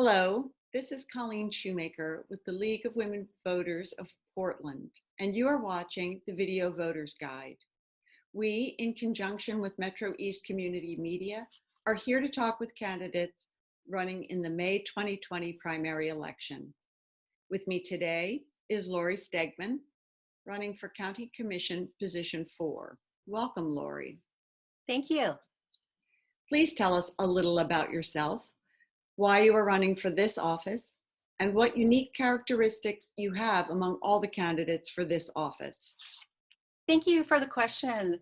Hello, this is Colleen Shoemaker with the League of Women Voters of Portland, and you are watching the Video Voters Guide. We, in conjunction with Metro East Community Media, are here to talk with candidates running in the May 2020 primary election. With me today is Lori Stegmann, running for County Commission Position 4. Welcome, Lori. Thank you. Please tell us a little about yourself why you are running for this office, and what unique characteristics you have among all the candidates for this office. Thank you for the question.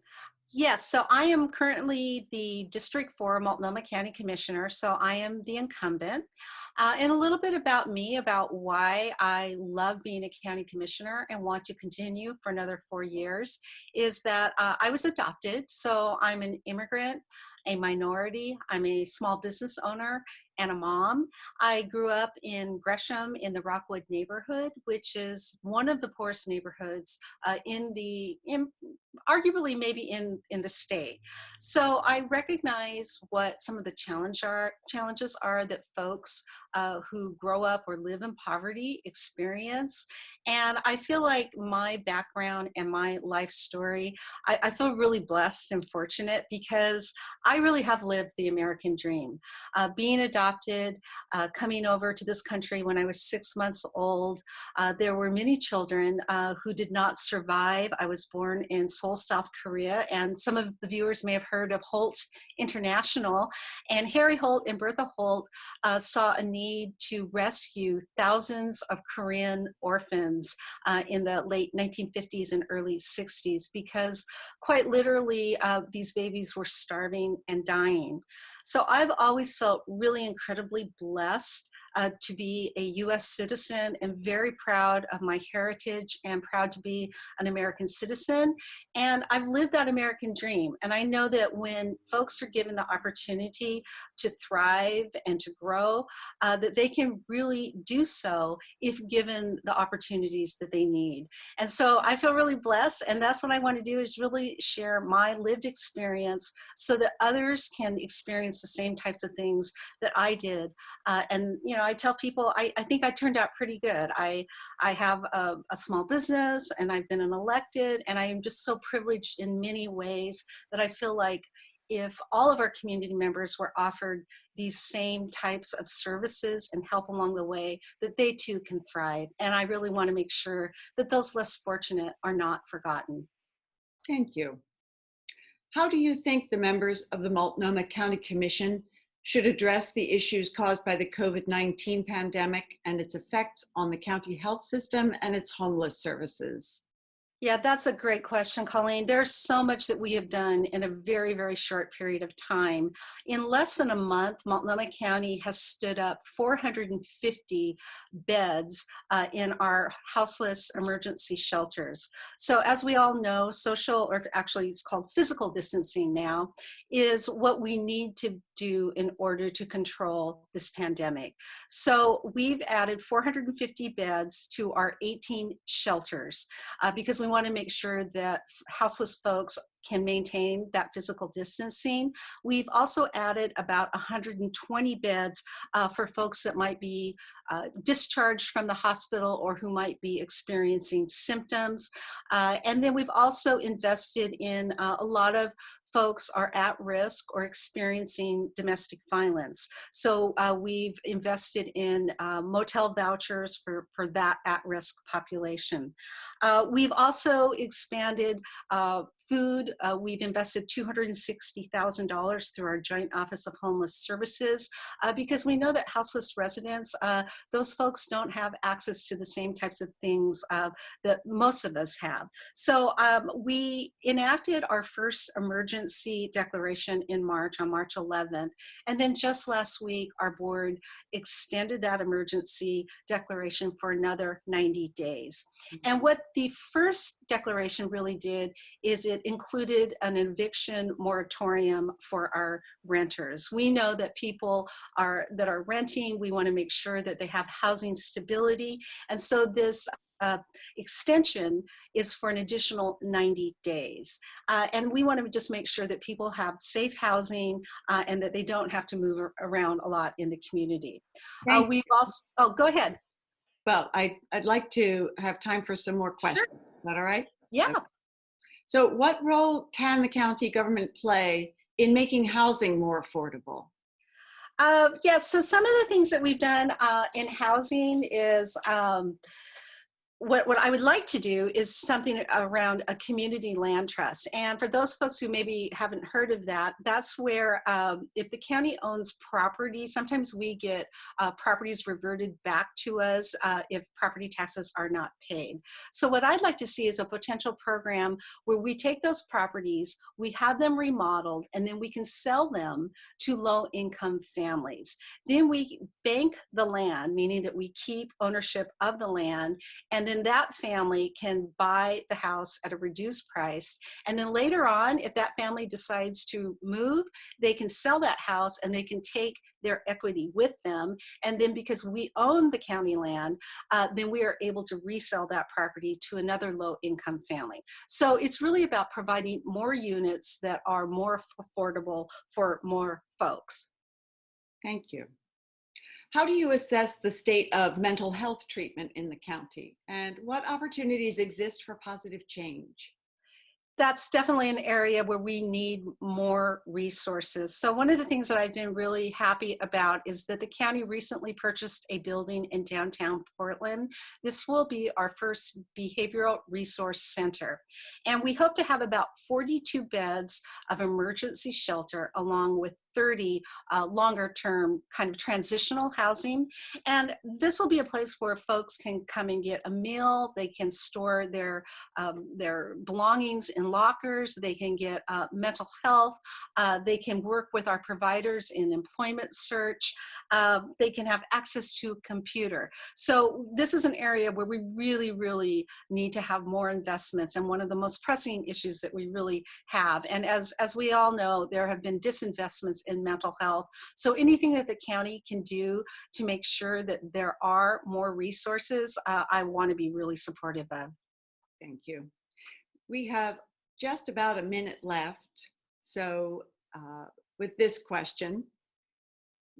Yes, so I am currently the District 4 Multnomah County Commissioner, so I am the incumbent. Uh, and a little bit about me, about why I love being a county commissioner and want to continue for another four years, is that uh, I was adopted, so I'm an immigrant, a minority, I'm a small business owner, and a mom. I grew up in Gresham in the Rockwood neighborhood, which is one of the poorest neighborhoods uh, in the, in, arguably maybe in, in the state. So I recognize what some of the challenge are, challenges are that folks uh, who grow up or live in poverty experience. And I feel like my background and my life story, I, I feel really blessed and fortunate because I really have lived the American dream. Uh, being adopted, uh, coming over to this country when I was six months old, uh, there were many children uh, who did not survive. I was born in Seoul, South Korea, and some of the viewers may have heard of Holt International. And Harry Holt and Bertha Holt uh, saw a need need to rescue thousands of Korean orphans uh, in the late 1950s and early 60s because quite literally uh, these babies were starving and dying. So I've always felt really incredibly blessed uh, to be a US citizen and very proud of my heritage and proud to be an American citizen. And I've lived that American dream. And I know that when folks are given the opportunity to thrive and to grow, uh, that they can really do so if given the opportunities that they need. And so I feel really blessed. And that's what I want to do is really share my lived experience so that others can experience the same types of things that I did. Uh, and, you know, I tell people I, I think I turned out pretty good. I, I have a, a small business and I've been an elected and I am just so privileged in many ways that I feel like if all of our community members were offered these same types of services and help along the way, that they too can thrive. And I really want to make sure that those less fortunate are not forgotten. Thank you. How do you think the members of the Multnomah County Commission should address the issues caused by the COVID-19 pandemic and its effects on the county health system and its homeless services? Yeah, that's a great question, Colleen. There's so much that we have done in a very, very short period of time. In less than a month, Multnomah County has stood up 450 beds uh, in our houseless emergency shelters. So as we all know, social, or actually it's called physical distancing now, is what we need to do in order to control this pandemic. So we've added 450 beds to our 18 shelters uh, because we we want to make sure that houseless folks can maintain that physical distancing. We've also added about 120 beds uh, for folks that might be uh, discharged from the hospital or who might be experiencing symptoms. Uh, and then we've also invested in uh, a lot of folks are at risk or experiencing domestic violence. So uh, we've invested in uh, motel vouchers for, for that at-risk population. Uh, we've also expanded uh, food. Uh, we've invested $260,000 through our Joint Office of Homeless Services because we know that houseless residents, those folks don't have access to the same types of things that most of us have. So um, we enacted our first emergency declaration in March, on March 11th. And then just last week, our board extended that emergency declaration for another 90 days. And what the first declaration really did is it included an eviction moratorium for our renters. We know that people are that are renting, we wanna make sure that they have housing stability. And so this uh, extension is for an additional 90 days. Uh, and we want to just make sure that people have safe housing uh, and that they don't have to move around a lot in the community. Uh, we've also, oh, go ahead. Well, I, I'd like to have time for some more questions. Is that all right? Yeah. So what role can the county government play in making housing more affordable? Uh, yeah, so some of the things that we've done uh, in housing is um, what, what I would like to do is something around a community land trust. And for those folks who maybe haven't heard of that, that's where um, if the county owns property, sometimes we get uh, properties reverted back to us uh, if property taxes are not paid. So what I'd like to see is a potential program where we take those properties, we have them remodeled, and then we can sell them to low income families. Then we bank the land, meaning that we keep ownership of the land, and then that family can buy the house at a reduced price. And then later on, if that family decides to move, they can sell that house and they can take their equity with them. And then because we own the county land, uh, then we are able to resell that property to another low income family. So it's really about providing more units that are more affordable for more folks. Thank you. How do you assess the state of mental health treatment in the county? And what opportunities exist for positive change? that's definitely an area where we need more resources. So one of the things that I've been really happy about is that the county recently purchased a building in downtown Portland. This will be our first behavioral resource center. And we hope to have about 42 beds of emergency shelter along with 30 uh, longer term kind of transitional housing. And this will be a place where folks can come and get a meal, they can store their, um, their belongings in lockers, they can get uh, mental health, uh, they can work with our providers in employment search, uh, they can have access to a computer. So this is an area where we really, really need to have more investments and one of the most pressing issues that we really have. And as, as we all know, there have been disinvestments in mental health. So anything that the county can do to make sure that there are more resources, uh, I want to be really supportive of. Thank you. We have just about a minute left. So uh, with this question,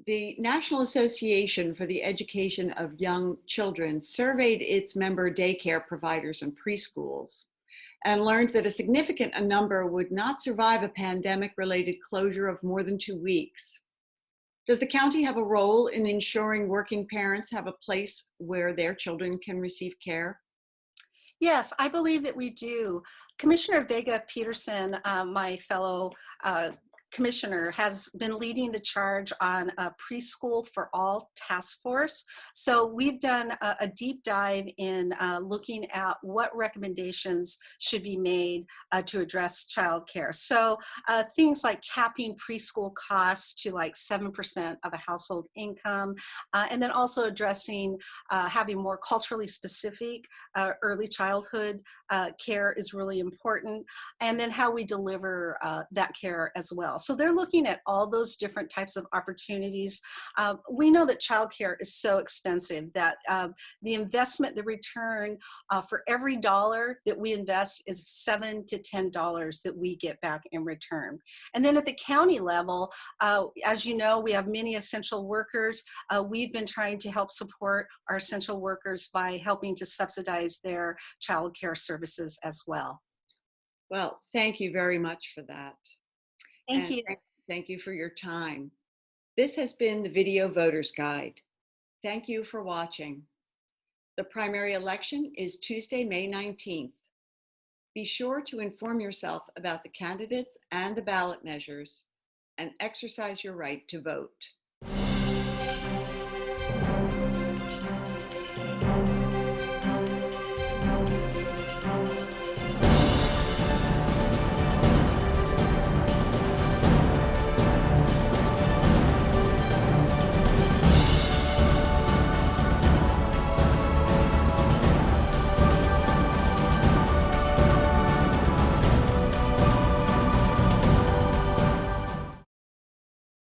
the National Association for the Education of Young Children surveyed its member daycare providers and preschools and learned that a significant number would not survive a pandemic related closure of more than two weeks. Does the county have a role in ensuring working parents have a place where their children can receive care? Yes, I believe that we do. Commissioner Vega Pederson, uh, my fellow uh, commissioner has been leading the charge on a preschool for all task force. So we've done a, a deep dive in uh, looking at what recommendations should be made uh, to address childcare. So uh, things like capping preschool costs to like 7% of a household income, uh, and then also addressing uh, having more culturally specific uh, early childhood care is really important, and then how we deliver that care as well. So they're looking at all those different types of opportunities. Uh, we know that childcare is so expensive that uh, the investment, the return uh, for every dollar that we invest is seven to ten dollars that we get back in return. And then at the county level, uh, as you know, we have many essential workers. Uh, we've been trying to help support our essential workers by helping to subsidize their childcare services as well. Well, thank you very much for that. Thank and you. Thank you for your time. This has been the Video Voters Guide. Thank you for watching. The primary election is Tuesday, May 19th. Be sure to inform yourself about the candidates and the ballot measures and exercise your right to vote.